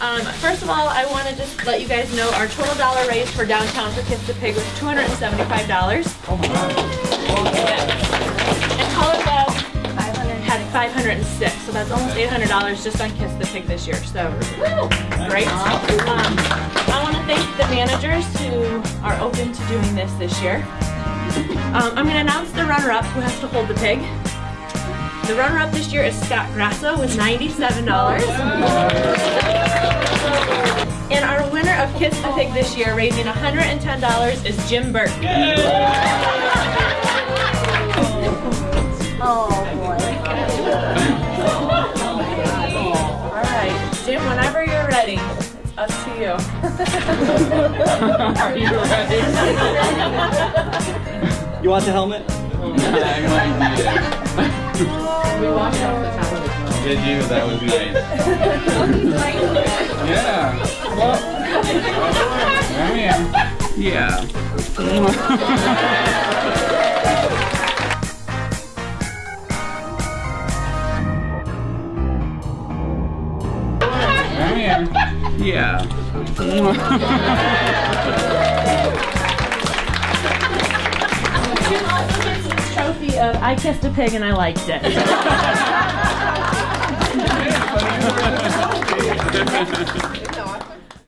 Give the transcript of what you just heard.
Um, first of all, I want to just let you guys know our total dollar raise for downtown for Kiss the Pig was $275. Oh my God. And Color had 506, so that's almost $800 just on Kiss the Pig this year. So, great. Um, I want to thank the managers who are open to doing this this year. Um, I'm going to announce the runner-up who has to hold the pig. The runner-up this year is Scott Grasso with $97. And our of Kiss the Pig this year, raising $110, is Jim Burke. Oh boy. All right, Jim, whenever you're ready, it's up to you. Are you ready? You want the helmet? I might need it. We walked off the top of the. Did you? That would be nice. Yeah. Well, come here. Yeah. Come here. Yeah. Jim also gets trophy of I kissed a pig and I liked it.